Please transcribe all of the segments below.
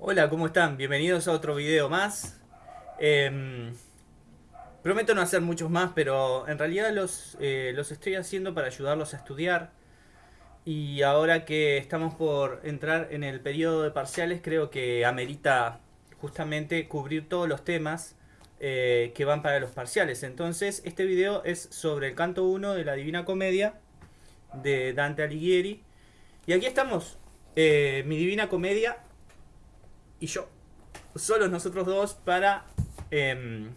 Hola, ¿cómo están? Bienvenidos a otro video más. Em, prometo no hacer muchos más, pero en realidad los, eh, los estoy haciendo para ayudarlos a estudiar. Y ahora que estamos por entrar en el periodo de parciales, creo que amerita justamente cubrir todos los temas eh, que van para los parciales. Entonces, este video es sobre el canto 1 de la Divina Comedia de Dante Alighieri. Y aquí estamos, eh, mi Divina Comedia y yo, solo nosotros dos, para, em,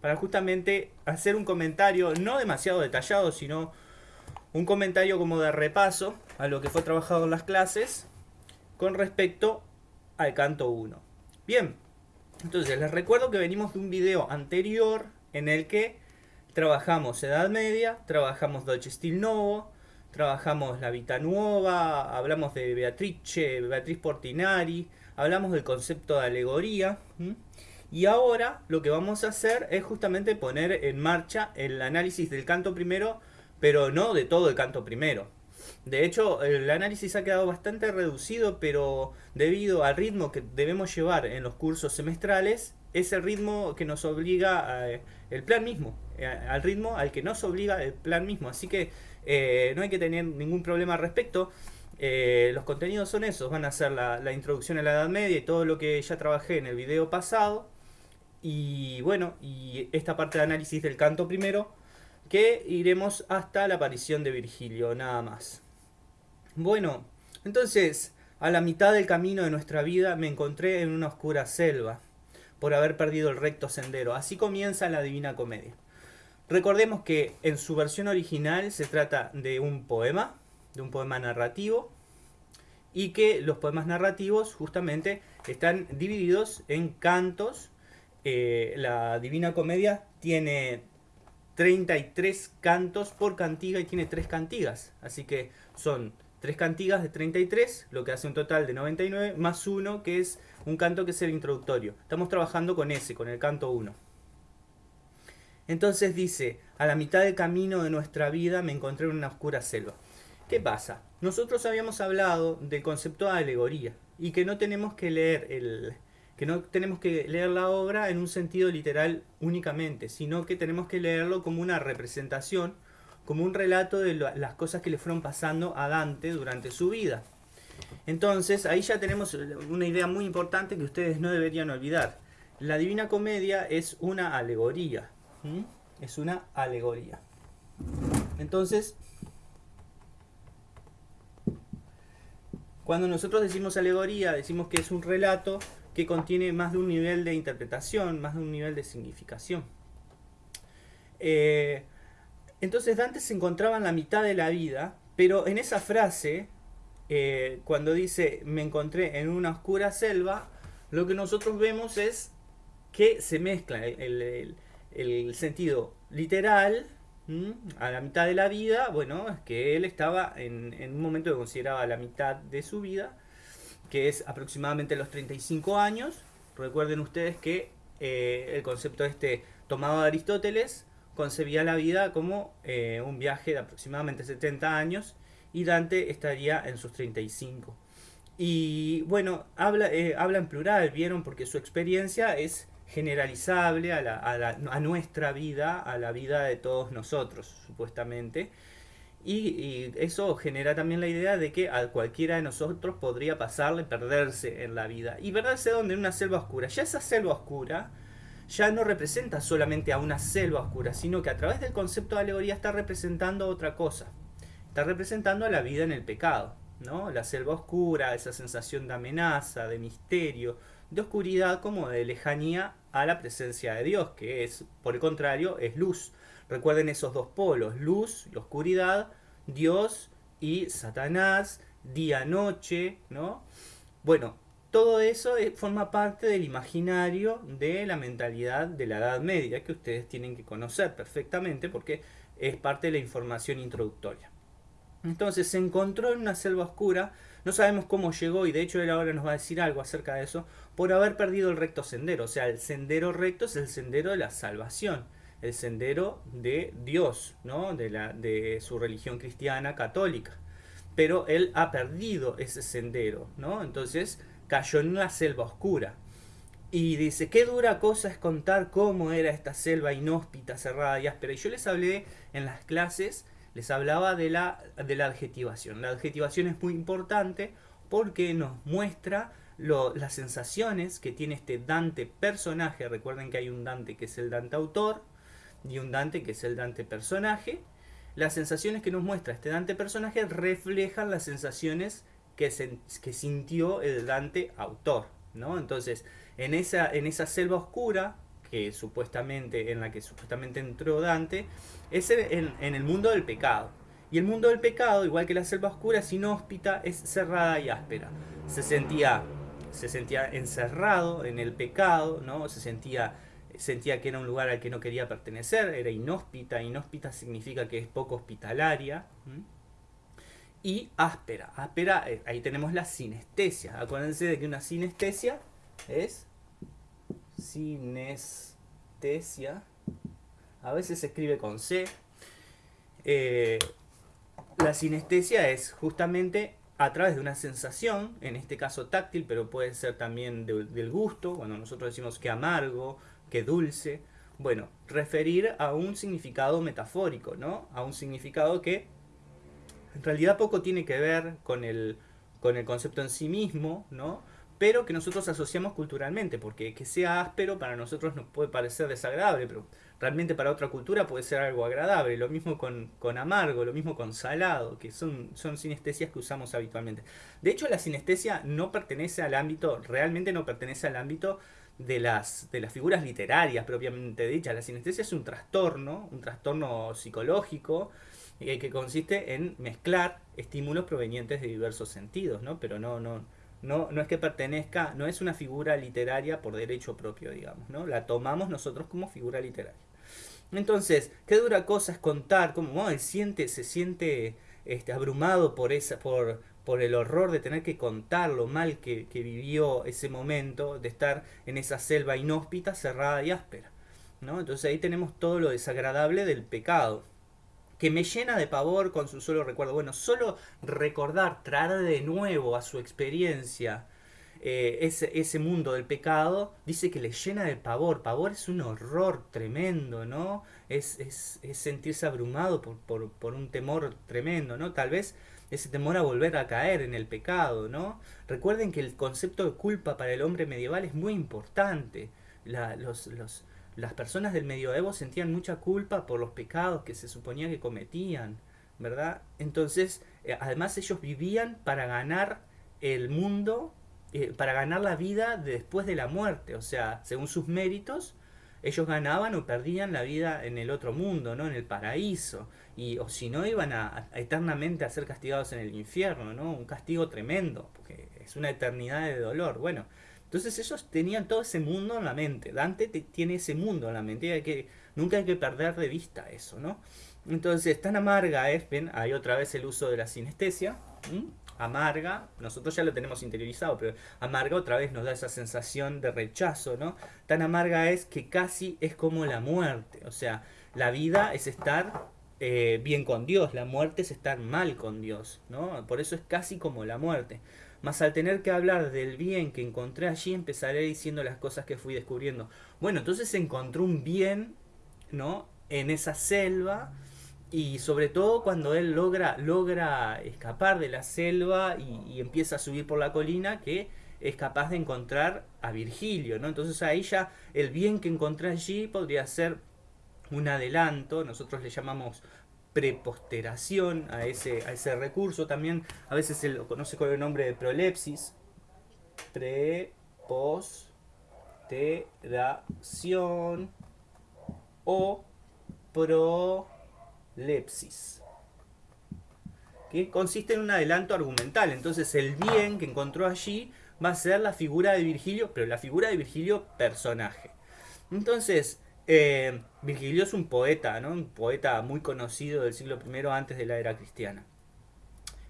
para justamente hacer un comentario no demasiado detallado, sino un comentario como de repaso a lo que fue trabajado en las clases con respecto al canto 1. Bien, entonces les recuerdo que venimos de un video anterior en el que trabajamos Edad Media, trabajamos Dolce Stil Novo, trabajamos La Vita Nuova, hablamos de Beatrice, Beatriz Portinari, hablamos del concepto de alegoría. Y ahora lo que vamos a hacer es justamente poner en marcha el análisis del canto primero, pero no de todo el canto primero. De hecho, el análisis ha quedado bastante reducido, pero debido al ritmo que debemos llevar en los cursos semestrales, es el ritmo que nos obliga el plan mismo, eh, al ritmo al que nos obliga el plan mismo. Así que eh, no hay que tener ningún problema al respecto. Eh, los contenidos son esos, van a ser la, introducción a la Edad Media y todo lo que ya trabajé en el video pasado. Y bueno, y esta parte de análisis del canto primero, que iremos hasta la aparición de Virgilio, nada más. Bueno, entonces, a la mitad del camino de nuestra vida me encontré en una oscura selva, por haber perdido el recto sendero. Así comienza la Divina Comedia. Recordemos que en su versión original se trata de un poema, de un poema narrativo y que los poemas narrativos justamente están divididos en cantos. Eh, la Divina Comedia tiene 33 cantos por cantiga y tiene 3 cantigas. Así que son 3 cantigas de 33, lo que hace un total de 99, más uno que es un canto que es el introductorio. Estamos trabajando con ese, con el canto 1. Entonces dice, a la mitad del camino de nuestra vida me encontré en una oscura selva. ¿Qué pasa? Nosotros habíamos hablado del concepto de alegoría y que no tenemos que leer el que no tenemos que leer la obra en un sentido literal únicamente, sino que tenemos que leerlo como una representación, como un relato de las cosas que le fueron pasando a Dante durante su vida. Entonces, ahí ya tenemos una idea muy importante que ustedes no deberían olvidar. La Divina Comedia es una alegoría. Es una alegoría. Entonces, Cuando nosotros decimos alegoría, decimos que es un relato que contiene más de un nivel de interpretación, más de un nivel de significación. Eh, entonces Dante se encontraba en la mitad de la vida, pero en esa frase, eh, cuando dice me encontré en una oscura selva, lo que nosotros vemos es que se mezcla el sentido literal a la mitad de la vida, bueno, es que él estaba en, un momento que consideraba la mitad de su vida, que es aproximadamente los 35 años. Recuerden ustedes que eh, el concepto este tomado de Aristóteles concebía la vida como eh, un viaje de aproximadamente 70 años y Dante estaría en sus 35. Y bueno, habla, eh, habla en plural, ¿vieron? Porque su experiencia es generalizable a, nuestra vida, a la vida de todos nosotros, supuestamente. Y, eso genera también la idea de que a cualquiera de nosotros podría pasarle perderse en la vida. Y perderse donde en una selva oscura. Ya esa selva oscura ya no representa solamente a una selva oscura, sino que a través del concepto de alegoría está representando otra cosa. Está representando a la vida en el pecado. ¿no? La selva oscura, esa sensación de amenaza, de misterio, de oscuridad como de lejanía a la presencia de Dios, que es, por el contrario, es luz. Recuerden esos dos polos, luz y oscuridad, Dios y Satanás, día-noche, ¿no? Bueno, todo eso forma parte del imaginario de la mentalidad de la Edad Media, que ustedes tienen que conocer perfectamente porque es parte de la información introductoria. Entonces se encontró en una selva oscura, no sabemos cómo llegó y de hecho él ahora nos va a decir algo acerca de eso, por haber perdido el recto sendero. O sea, el sendero recto es el sendero de la salvación, el sendero de Dios, ¿no? de, la, de su religión cristiana católica. Pero él ha perdido ese sendero, ¿no? Entonces cayó en la selva oscura. Y dice, qué dura cosa es contar cómo era esta selva inhóspita, cerrada y áspera. Y yo les hablé en las clases, les hablaba de la, de la adjetivación. La adjetivación es muy importante porque nos muestra las sensaciones que tiene este Dante personaje. Recuerden que hay un Dante que es el Dante autor y un Dante que es el Dante personaje. Las sensaciones que nos muestra este Dante personaje reflejan las sensaciones que, sintió el Dante autor. ¿no? Entonces, en esa, en esa selva oscura, que supuestamente, en la que supuestamente entró Dante, es en, el mundo del pecado. Y el mundo del pecado, igual que la selva oscura, es inhóspita, es cerrada y áspera. Se sentía, se sentía encerrado en el pecado, ¿no? Se sentía, sentía que era un lugar al que no quería pertenecer, era inhóspita. Inhóspita significa que es poco hospitalaria. Y áspera. Áspera, eh, ahí tenemos la sinestesia. Acuérdense de que una sinestesia es sinestesia. A veces se escribe con C. Eh, la sinestesia es justamente a través de una sensación, en este caso táctil, pero puede ser también del gusto, cuando nosotros decimos que amargo, que dulce. Bueno, referir a un significado metafórico, ¿no? A un significado que en realidad poco tiene que ver con el, con el concepto en sí mismo, ¿no? Pero que nosotros asociamos culturalmente, porque que sea áspero para nosotros nos puede parecer desagradable, pero realmente para otra cultura puede ser algo agradable. Lo mismo con, con amargo, lo mismo con salado, que son, son sinestesias que usamos habitualmente. De hecho, la sinestesia no pertenece al ámbito, realmente no pertenece al ámbito de las, de las figuras literarias propiamente dichas. La sinestesia es un trastorno, un trastorno psicológico, eh, que consiste en mezclar estímulos provenientes de diversos sentidos, ¿no? Pero no, no, no, no es que pertenezca, no es una figura literaria por derecho propio, digamos, ¿no? La tomamos nosotros como figura literaria. Entonces, qué dura cosa es contar cómo siente, se siente este, abrumado por, esa, por, por el horror de tener que contar lo mal que, que, vivió ese momento de estar en esa selva inhóspita, cerrada y áspera. ¿no? Entonces ahí tenemos todo lo desagradable del pecado que me llena de pavor con su solo recuerdo. Bueno, solo recordar, traer de nuevo a su experiencia eh, ese, ese, mundo del pecado, dice que le llena de pavor. Pavor es un horror tremendo, ¿no? Es, es, sentirse abrumado por, por, por, un temor tremendo, ¿no? Tal vez ese temor a volver a caer en el pecado, ¿no? Recuerden que el concepto de culpa para el hombre medieval es muy importante. La, los, los, las personas del medioevo sentían mucha culpa por los pecados que se suponía que cometían, ¿verdad? Entonces, eh, además ellos vivían para ganar el mundo, eh, para ganar la vida después de la muerte, o sea, según sus méritos, ellos ganaban o perdían la vida en el otro mundo, ¿no? En el paraíso. Y, o si no, iban a, eternamente a ser castigados en el infierno, ¿no? Un castigo tremendo, porque es una eternidad de dolor. Bueno, entonces ellos tenían todo ese mundo en la mente. Dante tiene ese mundo en la mente. Y que, nunca hay que perder de vista eso, ¿no? Entonces, tan amarga es, ven, hay otra vez el uso de la sinestesia. Amarga, nosotros ya lo tenemos interiorizado, pero amarga otra vez nos da esa sensación de rechazo, ¿no? Tan amarga es que casi es como la muerte. O sea, la vida es estar eh, bien con Dios, la muerte es estar mal con Dios, ¿no? Por eso es casi como la muerte. Mas al tener que hablar del bien que encontré allí, empezaré diciendo las cosas que fui descubriendo. Bueno, entonces encontró un bien, ¿no? En esa selva. Y sobre todo cuando él logra, logra escapar de la selva y, empieza a subir por la colina, que es capaz de encontrar a Virgilio, ¿no? Entonces ahí ya el bien que encontré allí podría ser un adelanto, nosotros le llamamos preposteración a ese, a ese recurso. También a veces se lo conoce con el nombre de prolepsis. Preposteración o prolepsis. Que consiste en un adelanto argumental. Entonces el bien que encontró allí va a ser la figura de Virgilio, pero la figura de Virgilio personaje. Entonces, eh, Virgilio es un poeta, ¿no? un poeta muy conocido del siglo I antes de la era cristiana.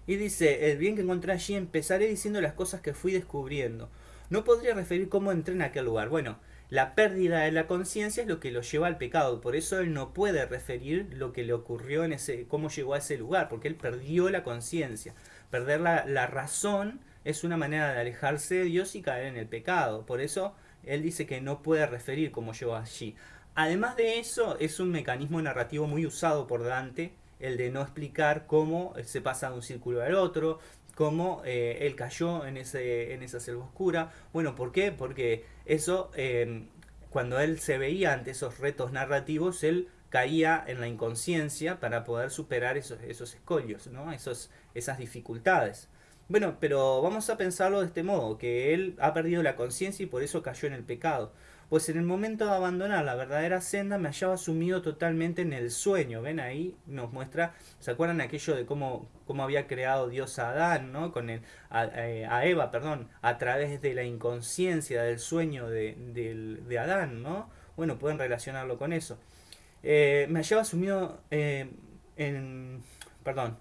Y dice, el bien que encontré allí empezaré diciendo las cosas que fui descubriendo. No podría referir cómo entré en aquel lugar. Bueno, la pérdida de la conciencia es lo que lo lleva al pecado. Por eso él no puede referir lo que le ocurrió en ese, cómo llegó a ese lugar, porque él perdió la conciencia. Perder la, la razón es una manera de alejarse de Dios y caer en el pecado. Por eso él dice que no puede referir como yo allí. Además de eso, es un mecanismo narrativo muy usado por Dante, el de no explicar cómo se pasa de un círculo al otro, cómo eh, él cayó en, ese, en esa selva oscura. Bueno, ¿por qué? Porque eso, eh, cuando él se veía ante esos retos narrativos, él caía en la inconsciencia para poder superar esos, esos escollos, ¿no? esos, esas dificultades. Bueno, pero vamos a pensarlo de este modo, que él ha perdido la conciencia y por eso cayó en el pecado. Pues en el momento de abandonar la verdadera senda me hallaba sumido totalmente en el sueño. ¿Ven ahí? Nos muestra, ¿se acuerdan aquello de cómo, cómo había creado Dios a Adán, ¿no? Con el, a, eh, Eva, perdón, a través de la inconsciencia del sueño de, Adán, ¿no? Bueno, pueden relacionarlo con eso. Eh, me hallaba sumido eh, en... Perdón.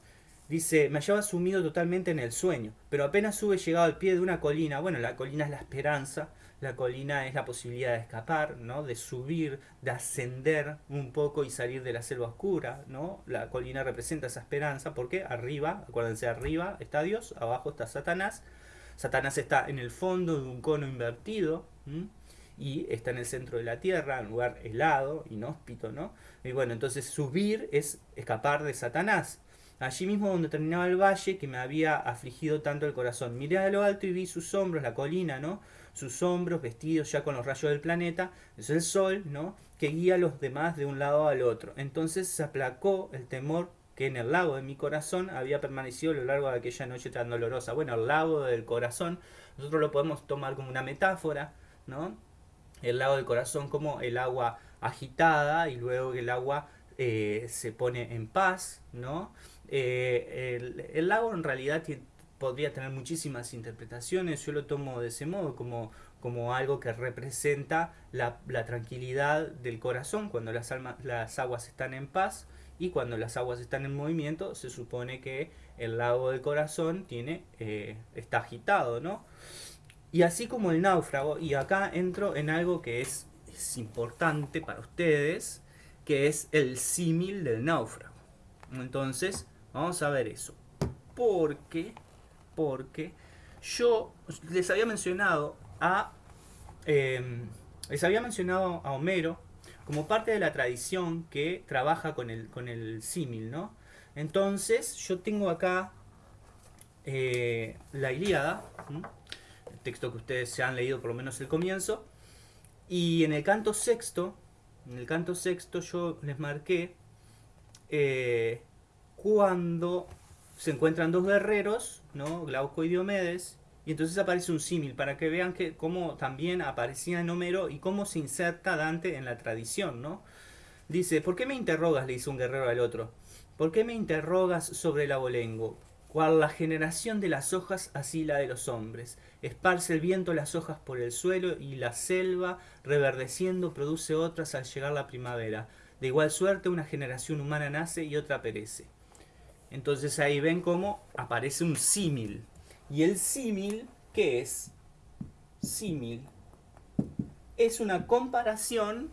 Dice, me hallaba sumido totalmente en el sueño, pero apenas hube llegado al pie de una colina, bueno, la colina es la esperanza, la colina es la posibilidad de escapar, ¿no? De subir, de ascender un poco y salir de la selva oscura, ¿no? La colina representa esa esperanza porque arriba, acuérdense, arriba está Dios, abajo está Satanás. Satanás está en el fondo de un cono invertido, y está en el centro de la tierra, en un lugar helado, inhóspito, ¿no? Y bueno, entonces subir es escapar de Satanás. Allí mismo donde terminaba el valle que me había afligido tanto el corazón. Miré a lo alto y vi sus hombros, la colina, ¿no? Sus hombros vestidos ya con los rayos del planeta, es el sol, ¿no? Que guía a los demás de un lado al otro. Entonces se aplacó el temor que en el lago de mi corazón había permanecido a lo largo de aquella noche tan dolorosa. Bueno, el lago del corazón, nosotros lo podemos tomar como una metáfora, ¿no? el lago del corazón como el agua agitada y luego el agua eh, se pone en paz, ¿no? Eh, el, lago en realidad podría tener muchísimas interpretaciones, yo lo tomo de ese modo, como, como algo que representa la, tranquilidad del corazón cuando las, las aguas están en paz y cuando las aguas están en movimiento se supone que el lago del corazón tiene, eh, está agitado, ¿no? Y así como el náufrago, y acá entro en algo que es, importante para ustedes, que es el símil del náufrago. Entonces, vamos a ver eso. Porque, porque yo les había mencionado a, em, les había mencionado a Homero como parte de la tradición que trabaja con el, con el símil, ¿no? Entonces, yo tengo acá eh, la Ilíada, texto que ustedes se han leído por lo menos el comienzo. Y en el canto sexto, en el canto sexto yo les marqué eh, cuando se encuentran dos guerreros, ¿no? Glauco y Diomedes, y entonces aparece un símil para que vean que cómo también aparecía en Homero y cómo se inserta Dante en la tradición, ¿no? Dice, ¿por qué me interrogas? le dice un guerrero al otro. ¿Por qué me interrogas sobre el abolengo? Cual la generación de las hojas, así la de los hombres. Esparce el viento las hojas por el suelo y la selva, reverdeciendo, produce otras al llegar la primavera. De igual suerte, una generación humana nace y otra perece. Entonces ahí ven cómo aparece un símil. ¿Y el símil qué es? Símil es una comparación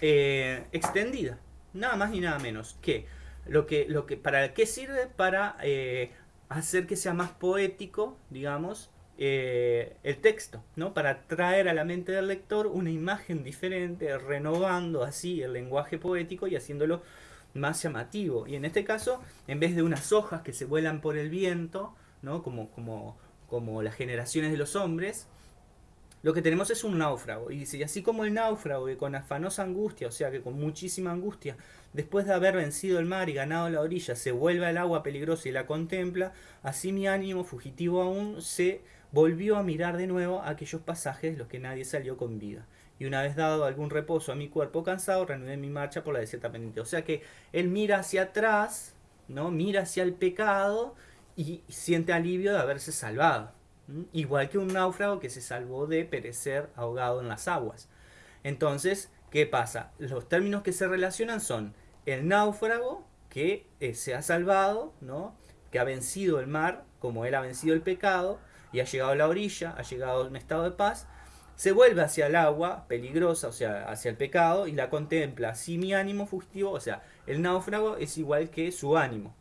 eh, extendida. Nada más ni nada menos. que lo que, lo que, ¿Para qué sirve? Para eh, hacer que sea más poético, digamos, eh, el texto, ¿no? Para traer a la mente del lector una imagen diferente, renovando así el lenguaje poético y haciéndolo más llamativo. Y en este caso, en vez de unas hojas que se vuelan por el viento, ¿no? Como, como, como las generaciones de los hombres, lo que tenemos es un náufrago. Y y así como el náufrago que con afanosa angustia, o sea que con muchísima angustia, después de haber vencido el mar y ganado la orilla, se vuelve al agua peligrosa y la contempla, así mi ánimo, fugitivo aún, se volvió a mirar de nuevo aquellos pasajes de los que nadie salió con vida. Y una vez dado algún reposo a mi cuerpo cansado, reanudé mi marcha por la desierta pendiente. O sea que él mira hacia atrás, ¿no? Mira hacia el pecado y siente alivio de haberse salvado. Igual que un náufrago que se salvó de perecer ahogado en las aguas. Entonces, ¿qué pasa? Los términos que se relacionan son el náufrago que eh, se ha salvado, ¿no? que ha vencido el mar, como él ha vencido el pecado, y ha llegado a la orilla, ha llegado a un estado de paz, se vuelve hacia el agua peligrosa, o sea, hacia el pecado, y la contempla. Si mi ánimo fugitivo, o sea, el náufrago es igual que su ánimo,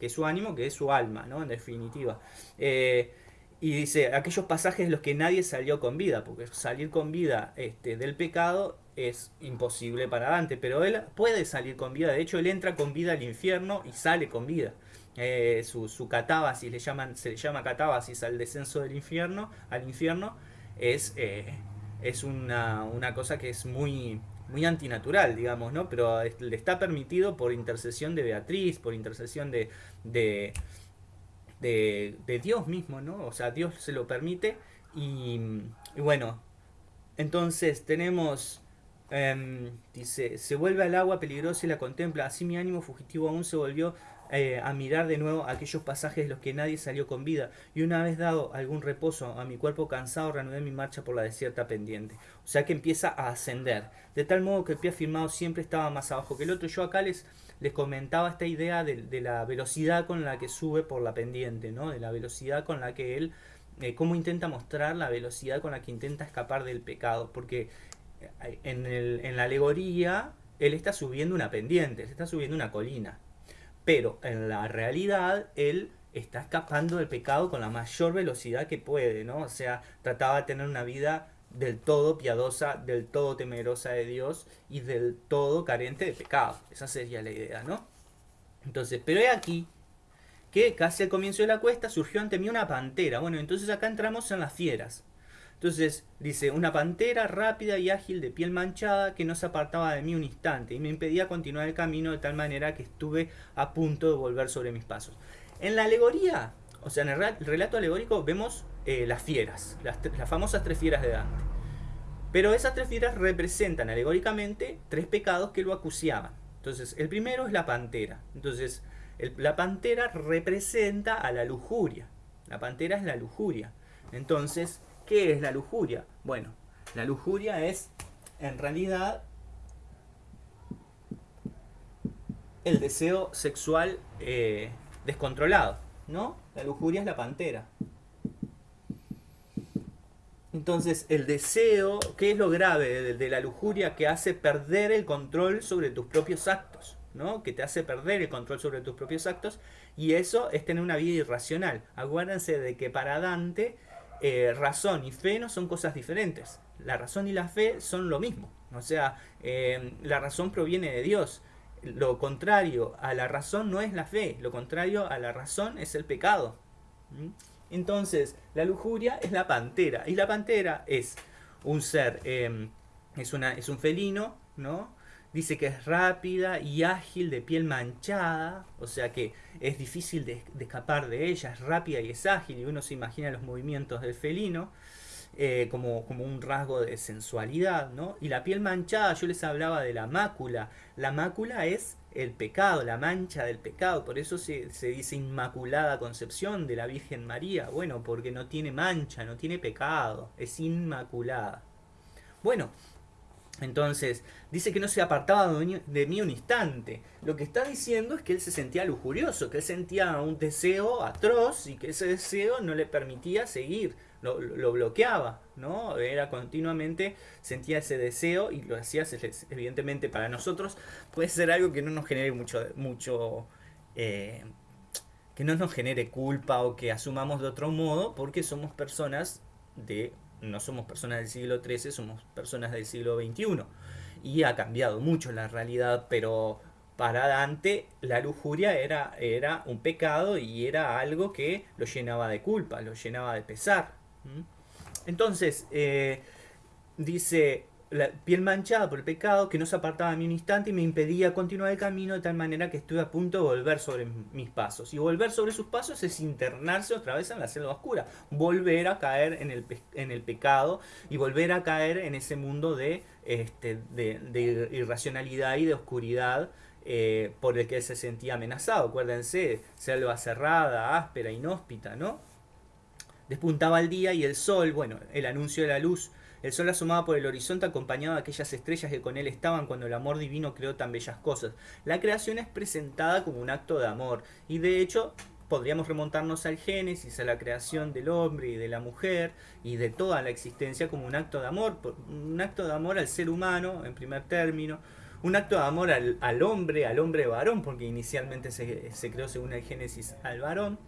que su ánimo, que es su alma, ¿no? En definitiva. Eh, y dice, aquellos pasajes de los que nadie salió con vida, porque salir con vida este, del pecado es imposible para Dante, pero él puede salir con vida, de hecho él entra con vida al infierno y sale con vida. Eh, su, su catábasis, le llaman, se le llama catábasis al descenso del infierno, al infierno, es, eh, es una, una, cosa que es muy, muy antinatural, digamos, ¿no? Pero le está permitido por intercesión de Beatriz, por intercesión de, de de, de, Dios mismo, ¿no? O sea, Dios se lo permite y, y bueno, entonces tenemos, eh, dice, se vuelve al agua peligrosa y la contempla, así mi ánimo fugitivo aún se volvió eh, a mirar de nuevo aquellos pasajes de los que nadie salió con vida, y una vez dado algún reposo a mi cuerpo cansado, reanudé mi marcha por la desierta pendiente. O sea que empieza a ascender, de tal modo que el pie afirmado siempre estaba más abajo que el otro. Yo acá les les comentaba esta idea de, la velocidad con la que sube por la pendiente, ¿no? De la velocidad con la que él, eh, cómo intenta mostrar la velocidad con la que intenta escapar del pecado, porque eh, en, el, en la alegoría él está subiendo una pendiente, se está subiendo una colina, pero en la realidad él está escapando del pecado con la mayor velocidad que puede, ¿no? O sea, trataba de tener una vida del todo piadosa, del todo temerosa de Dios y del todo carente de pecado. Esa sería la idea, ¿no? Entonces, pero he aquí que casi al comienzo de la cuesta surgió ante mí una pantera. Bueno, entonces acá entramos en las fieras. Entonces dice, una pantera rápida y ágil de piel manchada que no se apartaba de mí un instante y me impedía continuar el camino de tal manera que estuve a punto de volver sobre mis pasos. En la alegoría, o sea, en el relato alegórico vemos eh, las fieras, las, las, famosas tres fieras de Dante. Pero esas tres fieras representan alegóricamente tres pecados que lo acuciaban. Entonces, el primero es la pantera. Entonces, la pantera representa a la lujuria. La pantera es la lujuria. Entonces, ¿qué es la lujuria? Bueno, la lujuria es, en realidad, el deseo sexual eh, descontrolado, ¿no? La lujuria es la pantera. Entonces, el deseo, ¿qué es lo grave de, la lujuria? Que hace perder el control sobre tus propios actos, ¿no? Que te hace perder el control sobre tus propios actos y eso es tener una vida irracional. Acuérdense de que para Dante, eh, razón y fe no son cosas diferentes. La razón y la fe son lo mismo. O sea, eh, la razón proviene de Dios. Lo contrario a la razón no es la fe, lo contrario a la razón es el pecado. ¿Mm? Entonces, la lujuria es la pantera. Y la pantera es un ser, em, es, una, es un felino, ¿no? Dice que es rápida y ágil, de piel manchada, o sea que es difícil de, escapar de ella, es rápida y es ágil, y uno se imagina los movimientos del felino. Eh, como, como, un rasgo de sensualidad, ¿no? Y la piel manchada, yo les hablaba de la mácula. La mácula es el pecado, la mancha del pecado. Por eso se, dice Inmaculada Concepción de la Virgen María. Bueno, porque no tiene mancha, no tiene pecado, es inmaculada. Bueno, entonces, dice que no se apartaba de mí un instante. Lo que está diciendo es que él se sentía lujurioso, que él sentía un deseo atroz y que ese deseo no le permitía seguir, lo, lo bloqueaba, ¿no? Era continuamente, sentía ese deseo y lo hacía, evidentemente, para nosotros puede ser algo que no nos genere mucho, mucho eh, que no nos genere culpa o que asumamos de otro modo, porque somos personas de no somos personas del siglo XIII, somos personas del siglo XXI. Y ha cambiado mucho la realidad, pero para Dante la lujuria era, era un pecado y era algo que lo llenaba de culpa, lo llenaba de pesar. Entonces, eh, dice, la piel manchada por el pecado que no se apartaba de mí un instante y me impedía continuar el camino de tal manera que estuve a punto de volver sobre mis pasos. Y volver sobre sus pasos es internarse otra vez en la selva oscura, volver a caer en el, en el pecado y volver a caer en ese mundo de, este, de, irracionalidad y de oscuridad eh, por el que se sentía amenazado. Acuérdense, selva cerrada, áspera, inhóspita, ¿no? Despuntaba el día y el sol, bueno, el anuncio de la luz el sol asomaba por el horizonte acompañado de aquellas estrellas que con él estaban cuando el amor divino creó tan bellas cosas. La creación es presentada como un acto de amor y de hecho podríamos remontarnos al Génesis, a la creación del hombre y de la mujer y de toda la existencia como un acto de amor, un acto de amor al ser humano en primer término, un acto de amor al, hombre, al hombre varón, porque inicialmente se creó según el Génesis al varón,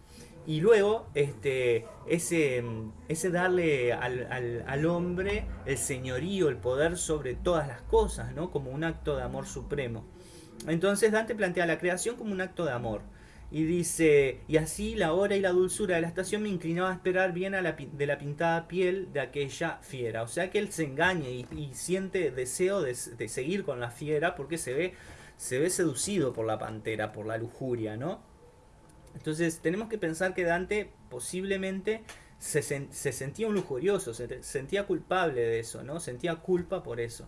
Y luego, este, ese, ese darle al, al, hombre el señorío, el poder sobre todas las cosas, ¿no? Como un acto de amor supremo. Entonces Dante plantea la creación como un acto de amor. Y dice, y así la hora y la dulzura de la estación me inclinaba a esperar bien a la, de la pintada piel de aquella fiera. O sea que él se engaña y, y siente deseo de, de, seguir con la fiera porque se ve, se ve seducido por la pantera, por la lujuria, ¿no? Entonces tenemos que pensar que Dante posiblemente se, se sentía un lujurioso, se sentía culpable de eso, ¿no? Sentía culpa por eso.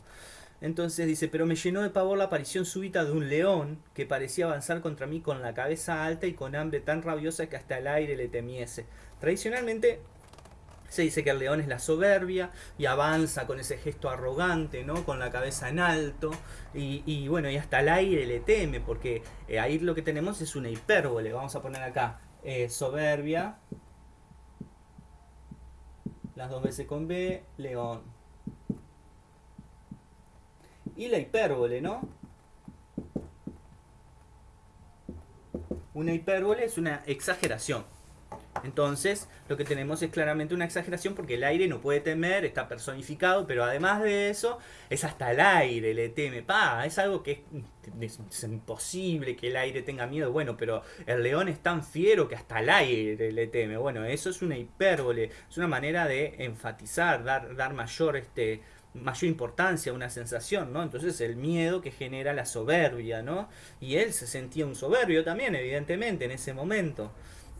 Entonces dice, pero me llenó de pavor la aparición súbita de un león que parecía avanzar contra mí con la cabeza alta y con hambre tan rabiosa que hasta el aire le temiese. Tradicionalmente se dice que el león es la soberbia y avanza con ese gesto arrogante, ¿no? Con la cabeza en alto y, bueno, y hasta el aire le teme porque eh, ahí lo que tenemos es una hipérbole. Vamos a poner acá eh, soberbia, las dos veces con B, león y la hipérbole, ¿no? Una hipérbole es una exageración. Entonces, lo que tenemos es claramente una exageración porque el aire no puede temer, está personificado, pero además de eso, es hasta el aire le teme. Pa, es algo que es, imposible que el aire tenga miedo. Bueno, pero el león es tan fiero que hasta el aire le teme. Bueno, eso es una hipérbole, es una manera de enfatizar, dar, dar mayor este, mayor importancia a una sensación, ¿no? Entonces el miedo que genera la soberbia, ¿no? Y él se sentía un soberbio también, evidentemente, en ese momento.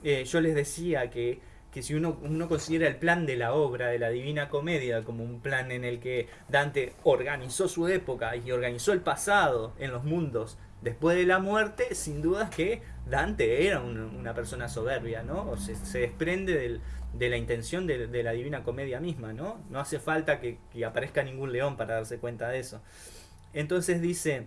Eh, yo les decía que, que si uno, uno considera el plan de la obra de la Divina Comedia como un plan en el que Dante organizó su época y organizó el pasado en los mundos después de la muerte, sin duda que Dante era un, una persona soberbia, ¿no? O se, desprende del, de la intención de, de, la Divina Comedia misma, ¿no? No hace falta que, que, aparezca ningún león para darse cuenta de eso. Entonces dice,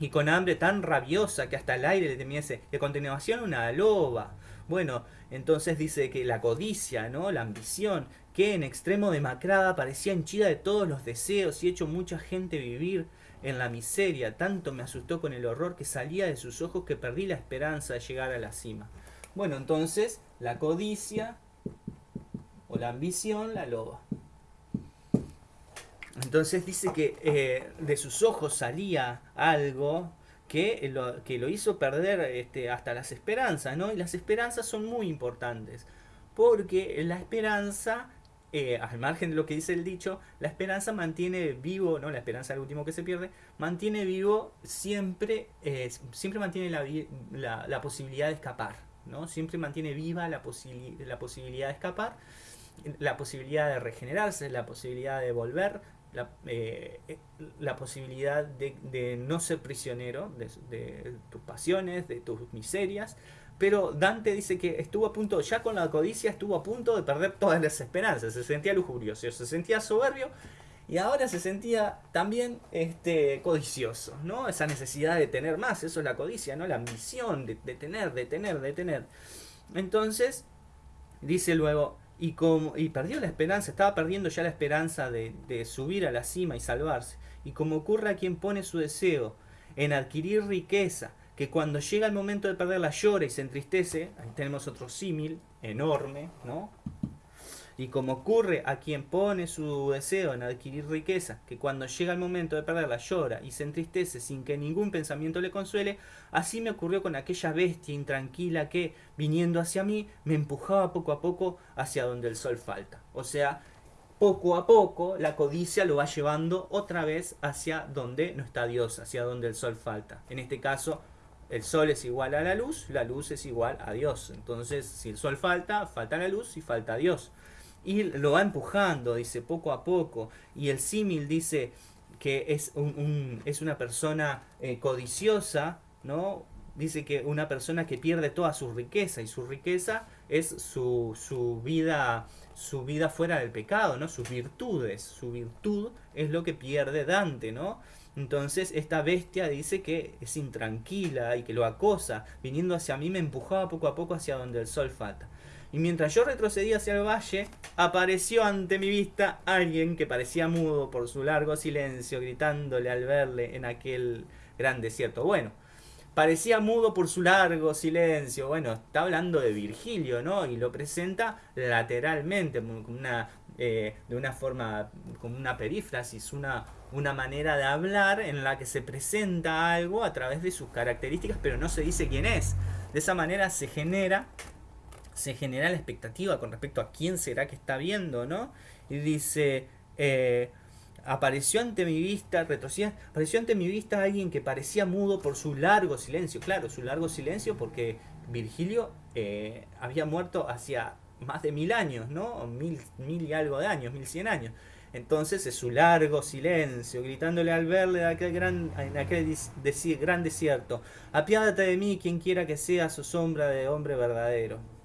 y con hambre tan rabiosa que hasta el aire le temiese, y a continuación una loba. Bueno, entonces dice que la codicia, ¿no? La ambición, que en extremo demacrada parecía henchida de todos los deseos y hecho mucha gente vivir en la miseria, tanto me asustó con el horror que salía de sus ojos que perdí la esperanza de llegar a la cima. Bueno, entonces la codicia o la ambición, la loba. Entonces dice que eh, de sus ojos salía algo que lo, que lo hizo perder este, hasta las esperanzas, ¿no? Y las esperanzas son muy importantes, porque la esperanza, eh, al margen de lo que dice el dicho, la esperanza mantiene vivo, ¿no? La esperanza es el último que se pierde, mantiene vivo siempre, eh, siempre mantiene la, la, posibilidad de escapar, ¿no? Siempre mantiene viva la posibilidad de escapar la posibilidad de regenerarse, la posibilidad de volver, la, eh, la posibilidad de, no ser prisionero de, de, tus pasiones, de tus miserias. Pero Dante dice que estuvo a punto, ya con la codicia, estuvo a punto de perder todas las esperanzas. Se sentía lujurioso, se sentía soberbio y ahora se sentía también este, codicioso, ¿no? Esa necesidad de tener más, eso es la codicia, ¿no? La ambición de, de tener, de tener, de tener. Entonces, dice luego, y, como, y perdió la esperanza, estaba perdiendo ya la esperanza de, de, subir a la cima y salvarse. Y como ocurre a quien pone su deseo en adquirir riqueza, que cuando llega el momento de perderla llora y se entristece, ahí tenemos otro símil enorme, ¿no? Y como ocurre a quien pone su deseo en adquirir riqueza, que cuando llega el momento de perderla llora y se entristece sin que ningún pensamiento le consuele, así me ocurrió con aquella bestia intranquila que, viniendo hacia mí, me empujaba poco a poco hacia donde el sol falta. O sea, poco a poco la codicia lo va llevando otra vez hacia donde no está Dios, hacia donde el sol falta. En este caso, el sol es igual a la luz, la luz es igual a Dios. Entonces, si el sol falta, falta la luz y falta Dios y lo va empujando, dice, poco a poco. Y el símil dice que es, un, un, es una persona eh, codiciosa, ¿no? Dice que una persona que pierde toda su riqueza y su riqueza es su, su vida su vida fuera del pecado, ¿no? Sus virtudes, su virtud es lo que pierde Dante, ¿no? Entonces esta bestia dice que es intranquila y que lo acosa, viniendo hacia mí me empujaba poco a poco hacia donde el sol falta. Y mientras yo retrocedía hacia el valle, apareció ante mi vista alguien que parecía mudo por su largo silencio, gritándole al verle en aquel gran desierto. Bueno, parecía mudo por su largo silencio. Bueno, está hablando de Virgilio, ¿no? Y lo presenta lateralmente, una, eh, de una forma, como una perífrasis, una, una manera de hablar en la que se presenta algo a través de sus características, pero no se dice quién es. De esa manera se genera, se genera la expectativa con respecto a quién será que está viendo, ¿no? Y dice, eh, apareció ante mi vista, retrocedía, apareció ante mi vista alguien que parecía mudo por su largo silencio. Claro, su largo silencio porque Virgilio eh, había muerto hacía más de mil años, ¿no? Mil, mil y algo de años, mil cien años. Entonces es su largo silencio, gritándole al verle en aquel gran, en aquel gran desierto, apiádate de mí quien quiera que sea su sombra de hombre verdadero.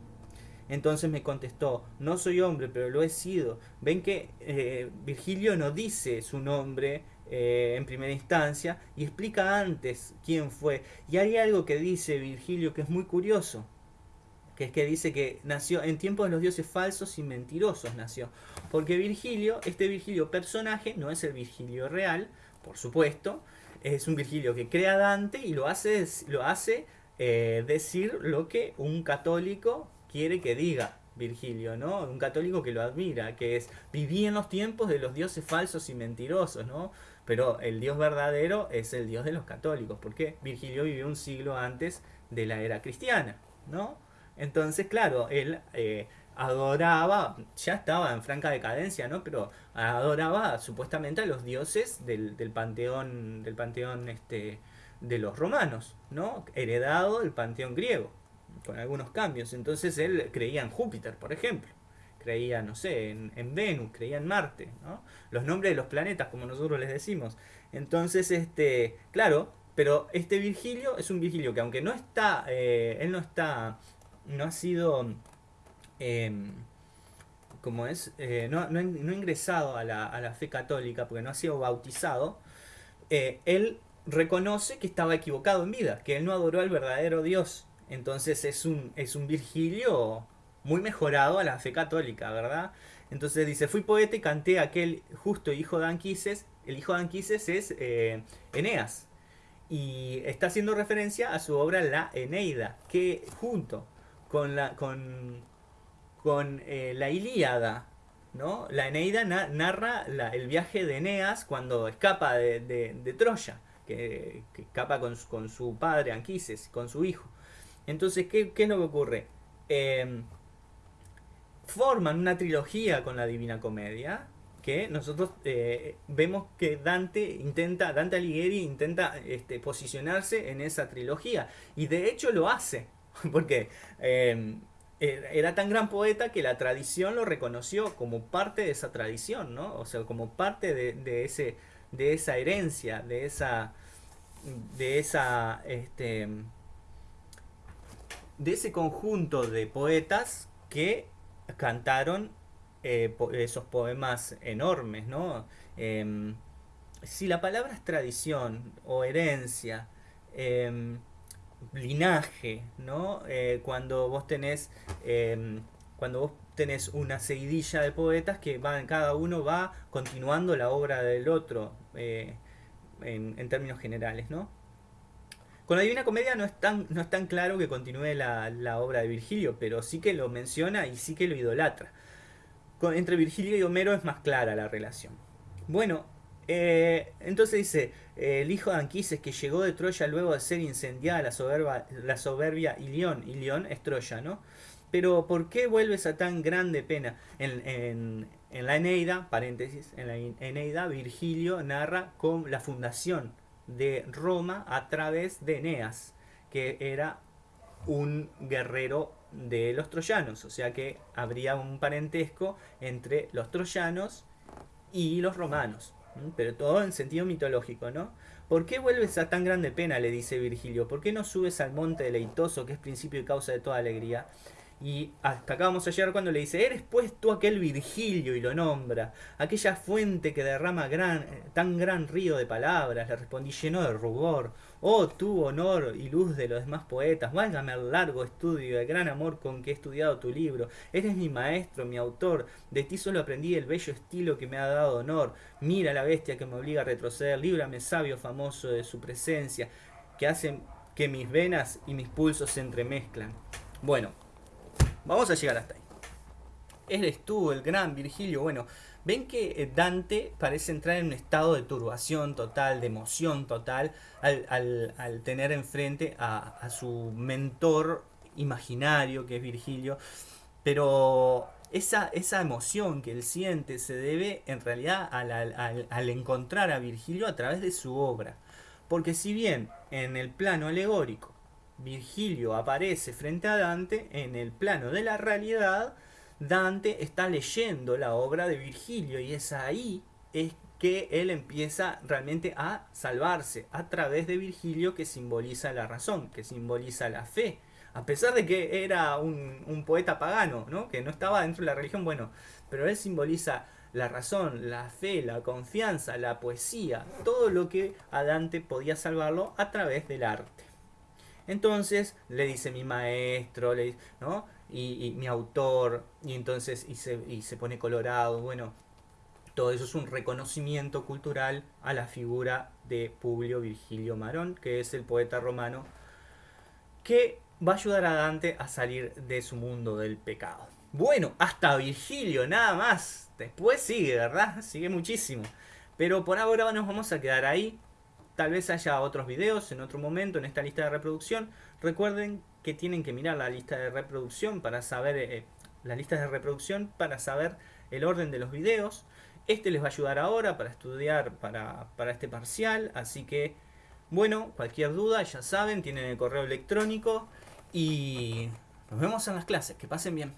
Entonces me contestó, no soy hombre, pero lo he sido. Ven que eh, Virgilio no dice su nombre eh, en primera instancia y explica antes quién fue. Y hay algo que dice Virgilio que es muy curioso, que es que dice que nació en tiempos de los dioses falsos y mentirosos nació. Porque Virgilio, este Virgilio personaje, no es el Virgilio real, por supuesto, es un Virgilio que crea Dante y lo hace, lo hace eh, decir lo que un católico quiere que diga Virgilio, ¿no? Un católico que lo admira, que es vivía en los tiempos de los dioses falsos y mentirosos, ¿no? Pero el Dios verdadero es el Dios de los católicos, porque Virgilio vivió un siglo antes de la era cristiana, ¿no? Entonces, claro, él eh, adoraba, ya estaba en franca decadencia, ¿no? Pero adoraba supuestamente a los dioses del, del panteón, del panteón este, de los romanos, ¿no? Heredado del panteón griego con algunos cambios. Entonces él creía en Júpiter, por ejemplo. Creía, no sé, en, Venus, creía en Marte, ¿no? Los nombres de los planetas, como nosotros les decimos. Entonces, este, claro, pero este Virgilio es un Virgilio que aunque no está, eh, él no está, no ha sido, em, como es, eh, no, no, ha ingresado a la, a la, fe católica porque no ha sido bautizado, eh, él reconoce que estaba equivocado en vida, que él no adoró al verdadero Dios, entonces es un, es un Virgilio muy mejorado a la fe católica, ¿verdad? Entonces dice, fui poeta y canté aquel justo hijo de Anquises. El hijo de Anquises es eh, Eneas. Y está haciendo referencia a su obra La Eneida, que junto con la, con, con, eh, la Ilíada, ¿no? La Eneida narra el viaje de Eneas cuando escapa de, Troya, que, escapa con, con, su padre Anquises, con su hijo. Entonces, ¿qué, es lo que ocurre? Em, forman una trilogía con la Divina Comedia que nosotros eh, vemos que Dante intenta, Dante Alighieri intenta este, posicionarse en esa trilogía y de hecho lo hace porque em, e, era tan gran poeta que la tradición lo reconoció como parte de esa tradición, ¿no? O sea, como parte de, ese, de esa herencia, de esa, de esa, este, de ese conjunto de poetas que cantaron eh, esos poemas enormes, ¿no? Em, si la palabra es tradición o herencia, em, linaje, ¿no? Eh, cuando vos tenés em, cuando vos tenés una seguidilla de poetas que van, cada uno va continuando la obra del otro eh, en, en, términos generales, ¿no? Con la Divina Comedia no es tan, no es tan claro que continúe la, obra de Virgilio, pero sí que lo menciona y sí que lo idolatra. entre Virgilio y Homero es más clara la relación. Bueno, eh, entonces dice, el hijo de Anquises que llegó de Troya luego de ser incendiada la, soberba, la soberbia Ilión, Ilión es Troya, ¿no? Pero ¿por qué vuelves a tan grande pena? En, en la Eneida, paréntesis, en la Eneida, Virgilio narra con la fundación de Roma a través de Eneas, que era un guerrero de los troyanos, o sea que habría un parentesco entre los troyanos y los romanos, pero todo en sentido mitológico, ¿no? ¿Por qué vuelves a tan grande pena? le dice Virgilio. ¿Por qué no subes al monte deleitoso, que es principio y causa de toda alegría? Y hasta acá vamos a llegar cuando le dice, eres pues tú aquel Virgilio y lo nombra, aquella fuente que derrama gran, tan gran río de palabras, le respondí lleno de rubor, oh tú honor y luz de los demás poetas, válgame el largo estudio y el gran amor con que he estudiado tu libro, eres mi maestro, mi autor, de ti solo aprendí el bello estilo que me ha dado honor, mira la bestia que me obliga a retroceder, líbrame sabio famoso de su presencia, que hace que mis venas y mis pulsos se entremezclan. Bueno, vamos a llegar hasta ahí. Eres tú, el gran Virgilio. Bueno, ven que eh, Dante parece entrar en un estado de turbación total, de emoción total, al, tener enfrente a, su mentor imaginario, que es Virgilio. Pero esa, esa emoción que él siente se debe en realidad al, encontrar a Virgilio a través de su obra. Porque si bien en el plano alegórico Virgilio aparece frente a Dante, en el plano de la realidad Dante está leyendo la obra de Virgilio y es ahí es que él empieza realmente a salvarse a través de Virgilio que simboliza la razón, que simboliza la fe, a pesar de que era un, poeta pagano, ¿no? que no estaba dentro de la religión, bueno, pero él simboliza la razón, la fe, la confianza, la poesía, todo lo que a Dante podía salvarlo a través del arte. Entonces le dice mi maestro, le, ¿no? Y, mi autor, y entonces y se, y se pone colorado, bueno, todo eso es un reconocimiento cultural a la figura de Publio Virgilio Marón, que es el poeta romano que va a ayudar a Dante a salir de su mundo del pecado. Bueno, hasta Virgilio, nada más. Después sigue, ¿verdad? Sigue muchísimo. Pero por ahora nos vamos a quedar ahí. Tal vez haya otros videos en otro momento en esta lista de reproducción. Recuerden que tienen que mirar la lista de reproducción para saber eh, las de reproducción para saber el orden de los videos. Este les va a ayudar ahora para estudiar para, para este parcial. Así que, bueno, cualquier duda ya saben, tienen el correo electrónico. Y nos vemos en las clases. Que pasen bien.